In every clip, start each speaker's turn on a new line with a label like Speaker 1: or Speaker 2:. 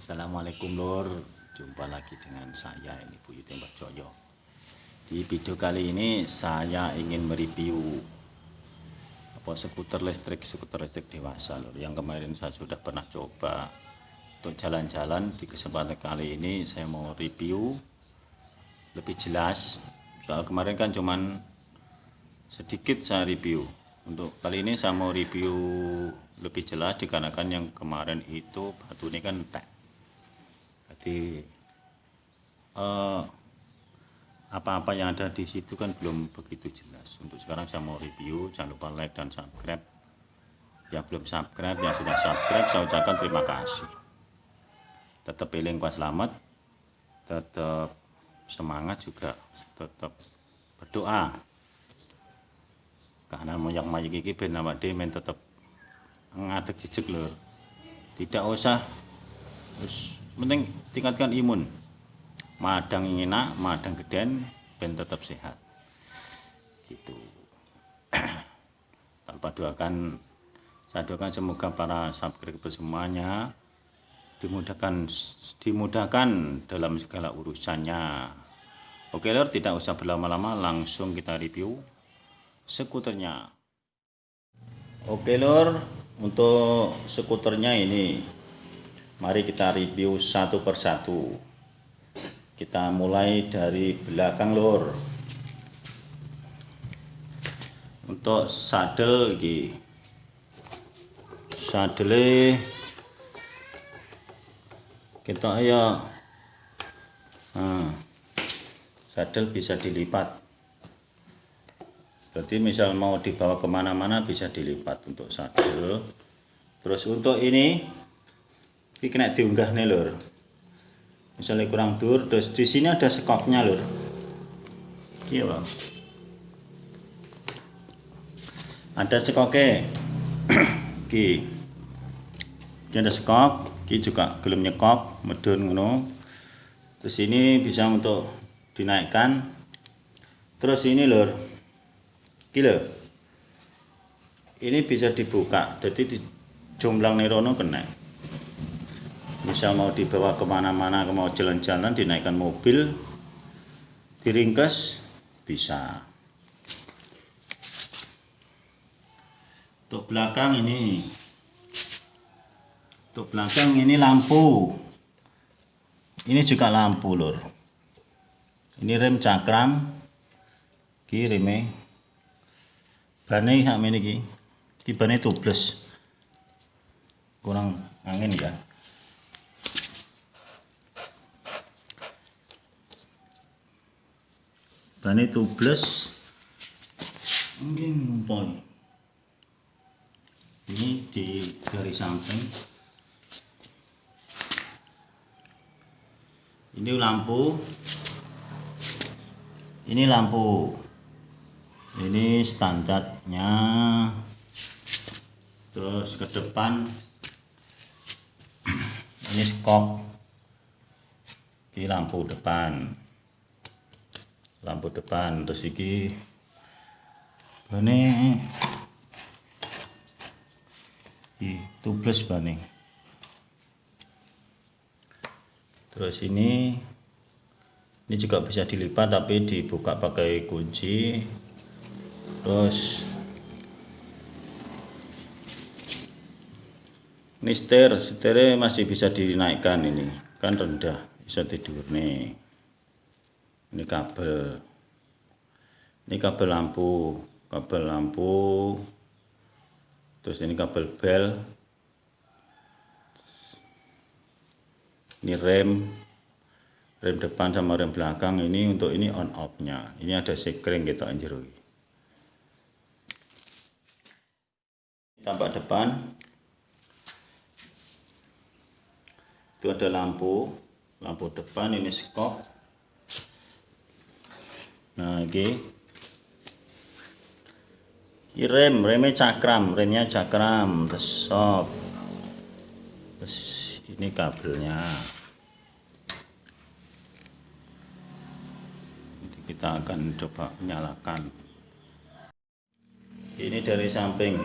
Speaker 1: Assalamualaikum lor Jumpa lagi dengan saya ini Bu Yudi Mbak Joyo. Di video kali ini saya ingin mereview apa skuter listrik skuter listrik dewasa lor yang kemarin saya sudah pernah coba untuk jalan-jalan. Di kesempatan kali ini saya mau review lebih jelas. Soal kemarin kan cuman sedikit saya review. Untuk kali ini saya mau review lebih jelas dikarenakan yang kemarin itu batu ini kan entek jadi eh, apa-apa yang ada di situ kan belum begitu jelas. Untuk sekarang saya mau review jangan lupa like dan subscribe. Yang belum subscribe yang sudah subscribe saya ucapkan terima kasih. Tetap pilih kuat selamat tetap semangat juga tetap berdoa. Karena moyak mayik iki ben awake men tetep ngadeg lho. Tidak usah terus penting tingkatkan imun. Madang enak madang geden ben tetap sehat. Gitu. Tanpa doakan saya doakan semoga para subscriber semuanya dimudahkan dimudahkan dalam segala urusannya. Oke lor tidak usah berlama-lama langsung kita review skuternya. Oke lor untuk skuternya ini mari kita review satu persatu kita mulai dari belakang lur. Untuk sadel iki. Sadele. Kita ya. Nah, sadel bisa dilipat. Jadi misal mau dibawa ke mana-mana bisa dilipat untuk sadel. Terus untuk ini ini kena diunggah nih lur. Misalnya kurang dur terus di sini ada skopnya lur. Iya bang. Ada skoknya ki. Ini ada skop ki juga gelem nyekop medun ngono. Terus ini bisa untuk dinaikkan. Terus ini lur. Kilo ini bisa dibuka jadi di jomblang nerono kena bisa mau dibawa ke mana-mana mau jalan-jalan dinaikkan mobil diringkas bisa. Untuk belakang ini. Untuk belakang ini lampu. Ini juga lampu lur. Ini rem cakram. Kiri me bane hak ini ki. Ki bane tubles kurang angin ya bane tubles. Mungkin ngumpul. Ini di dari samping. Ini lampu. Ini lampu. Ini standarnya. Terus ke depan. Ini skop. Ini lampu depan lampu depan terus iki. Bane di tubles bane. Terus ini ini juga bisa dilipat tapi dibuka pakai kunci. Terus ini setir setirnya masih bisa dinaikkan ini. Kan rendah bisa tidur nih ini kabel. Ini kabel lampu. Kabel lampu. Terus ini kabel bel. Ini rem. Rem depan sama rem belakang. Ini untuk ini on off nya ini ada sekring kita anjir. Tampak depan. Itu ada lampu. Lampu depan ini skop nah oke. Okay. rem remnya cakram remnya cakram terus ini kabelnya. Nanti kita akan coba nyalakan. Ini dari samping.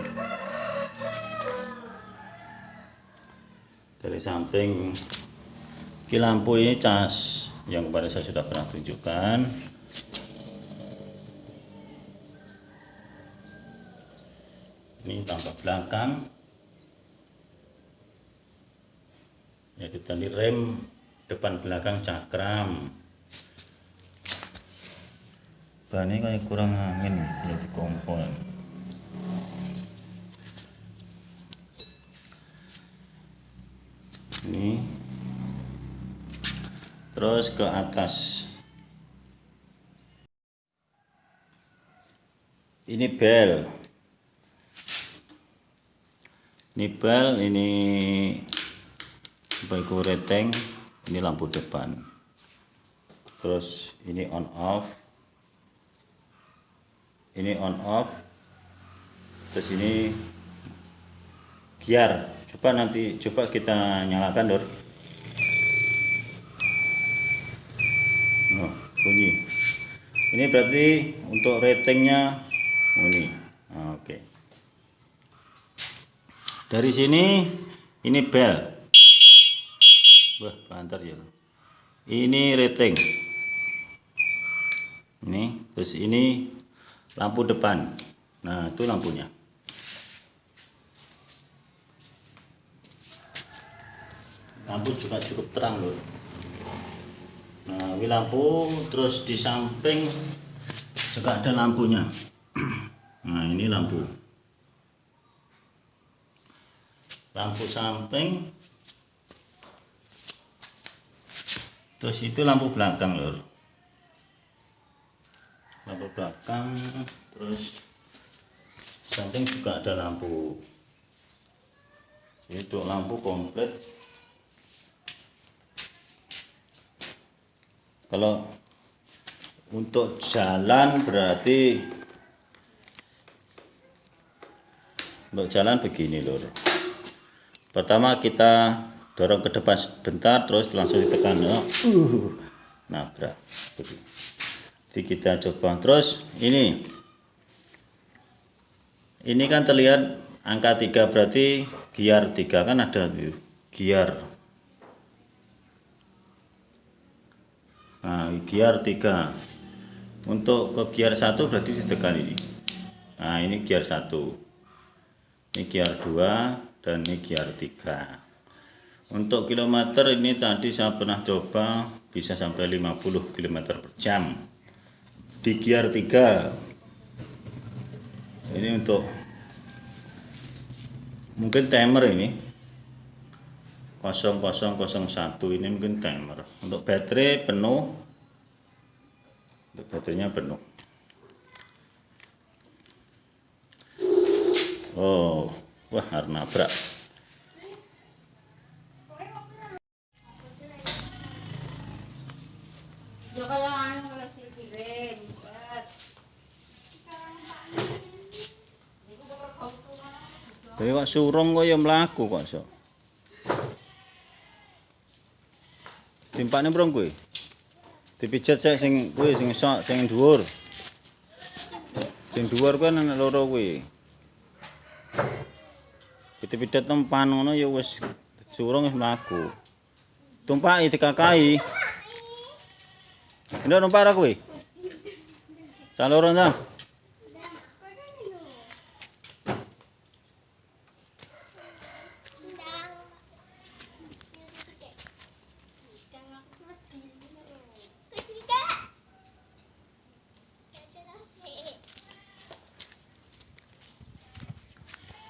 Speaker 1: Dari samping. Ki lampu ini cas yang kemarin saya sudah pernah tunjukkan. Ini tambah belakang. Yaitu tadi rem depan belakang cakram. Bannya kayak kurang angin kalau di kompor. Ini terus ke atas ini bel ini bel ini bagiku reteng ini lampu depan. Terus ini on off. Ini on off. Terus ini gear. Coba nanti coba kita nyalakan dor. Oh, bunyi. Ini berarti untuk ratingnya oh, ini Ah, oke dari sini ini bel. Wah banter ya ini rating. Ini terus ini lampu depan. Nah itu lampunya. Lampu juga cukup terang loh. Nah ini lampu terus di samping juga ada lampunya. Nah ini lampu lampu samping. Terus itu lampu belakang lor lampu belakang terus samping juga ada lampu. Itu lampu komplit. Kalau untuk jalan berarti untuk jalan begini lor pertama kita dorong ke depan sebentar terus langsung ditekan ya. uh, nabrak. Jadi kita coba. Terus ini. Ini kan terlihat angka 3 berarti gear 3 kan ada gear nah gear 3 untuk ke gear 1 berarti ditekan ini. Nah ini gear 1 ini gear 2 dan ini gear 3 untuk kilometer ini tadi saya pernah coba bisa sampai 50 km per jam. Di gear 3 ini untuk mungkin timer ini. 0001 ini mungkin timer. Untuk baterai penuh. Untuk baterainya penuh wah harus nabrak
Speaker 2: Ya kaya ano wala si Kiren. But,
Speaker 1: Tapi kok surung kok ya mlaku kok so. Timpane brong kuwi. Dipijet sik sing kuwi sing sok sing dhuwur. Sing dhuwur kuwi ana loro kuwi. Dipijet tempan ngono ya wis surung wis mlaku. Tumpaki dikakai. Ndok numpak ra kuwi? Saloro ndang.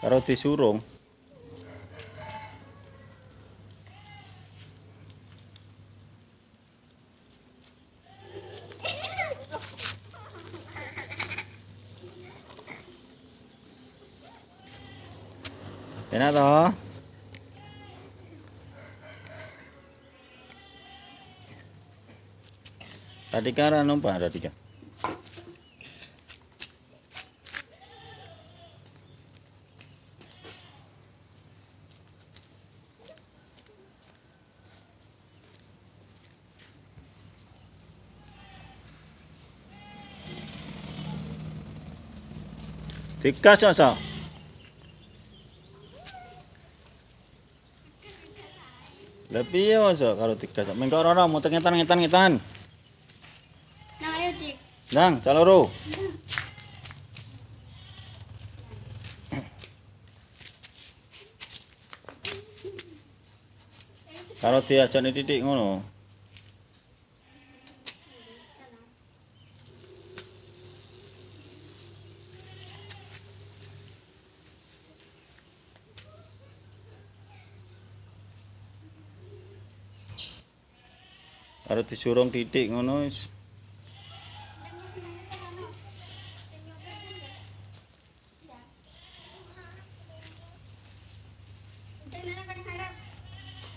Speaker 1: Karo disurung. Enak toh? Radika ra numpak Radika. Dikas kok Lah piye masa karo digas? Mengko ora muter ngetan ngetan ngetan.
Speaker 2: Nah, ayo, Dik.
Speaker 1: Nang, caloro. Kalau diajak titik ngono. Kalau disurung titik ngono wis.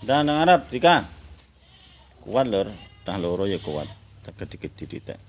Speaker 1: Dan nang Arab Dika. Kuat lur, tah loro ya kuat. Teged dikit titik.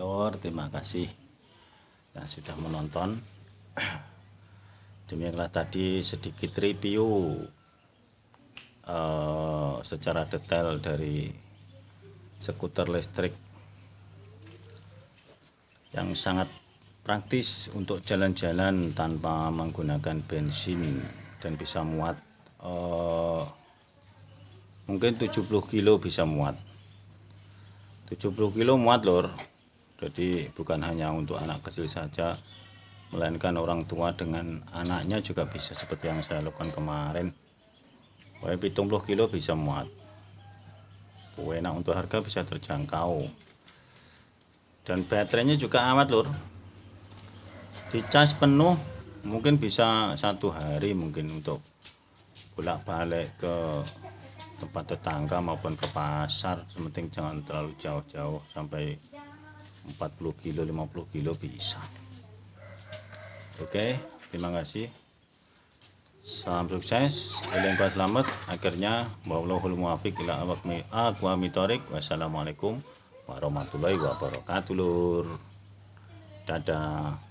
Speaker 1: Lor, terima kasih yang sudah menonton. Demikianlah tadi sedikit review eh, secara detail dari skuter listrik yang sangat praktis untuk jalan-jalan tanpa menggunakan bensin dan bisa muat. Eh, mungkin 70 kilo bisa muat. 70 kilo muat lor jadi bukan hanya untuk anak kecil saja melainkan orang tua dengan anaknya juga bisa seperti yang saya lakukan kemarin. Wah, 70 kilo bisa muat. Enak untuk harga bisa terjangkau. Dan baterainya juga amat lur. Dicas penuh mungkin bisa satu hari mungkin untuk bolak balik ke tempat tetangga maupun ke pasar. Sementing jangan terlalu jauh-jauh sampai 40 kilo 50 kilo bisa. Oke terima kasih. Salam sukses eling selamat. Akhirnya wassalamualaikum warahmatullahi wabarakatuh. Lur. Dadah